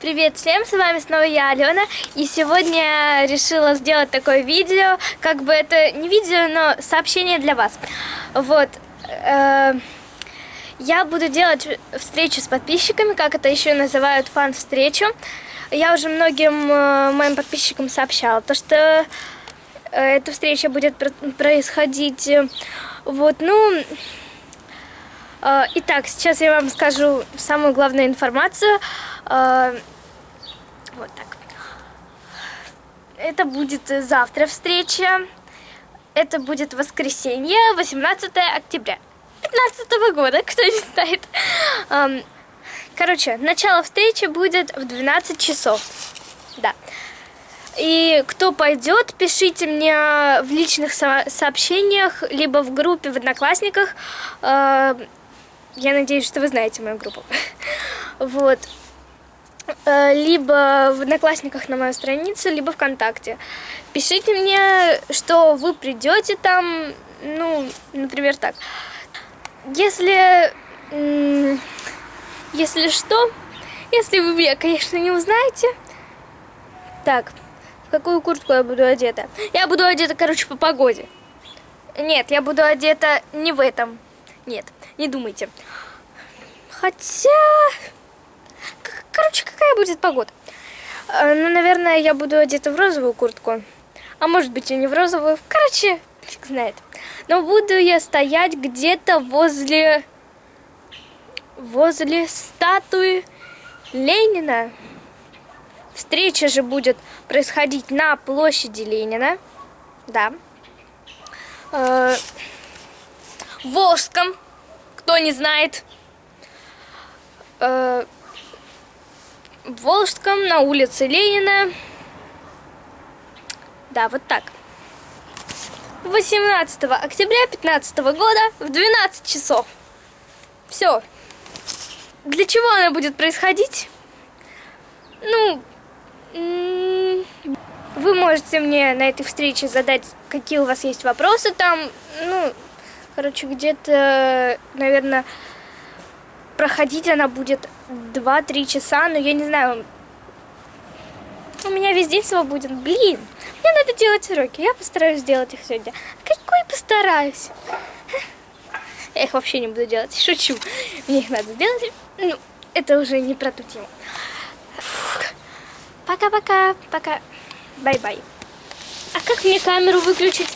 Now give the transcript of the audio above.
Привет всем, с вами снова я, Алена, и сегодня решила сделать такое видео, как бы это не видео, но сообщение для вас. Вот, э, я буду делать встречу с подписчиками, как это еще называют фан-встречу. Я уже многим э, моим подписчикам сообщала, то что э, эта встреча будет происходить, э, вот, ну... Э, итак, сейчас я вам скажу самую главную информацию. Э, вот так. Это будет завтра встреча. Это будет воскресенье, 18 октября 2015 года, кто не знает. Короче, начало встречи будет в 12 часов. Да. И кто пойдет, пишите мне в личных со сообщениях, либо в группе в Одноклассниках. Я надеюсь, что вы знаете мою группу. Вот. Э, либо в Одноклассниках на мою страницу, либо ВКонтакте. Пишите мне, что вы придете там, ну, например, так. Если, если что, если вы меня, конечно, не узнаете. Так, в какую куртку я буду одета? Я буду одета, короче, по погоде. Нет, я буду одета не в этом. Нет, не думайте. Хотя... Короче, какая будет погода? Э, ну, наверное, я буду одета в розовую куртку. А может быть и не в розовую. Короче, фиг знает. Но буду я стоять где-то возле... Возле статуи Ленина. Встреча же будет происходить на площади Ленина. Да. Э, в Волжском, кто не знает. Э, в Волжском, на улице Ленина. Да, вот так. 18 октября 2015 года в 12 часов. Все. Для чего она будет происходить? Ну, вы можете мне на этой встрече задать, какие у вас есть вопросы там. Ну, короче, где-то, наверное, проходить она будет 2-3 часа, но я не знаю, у меня весь день свободен. Блин, мне надо делать уроки, я постараюсь сделать их сегодня. Какой постараюсь? Я их вообще не буду делать, шучу. Мне их надо сделать, ну, это уже не про ту тему. Пока-пока, пока. Bye-bye. А как мне камеру выключить?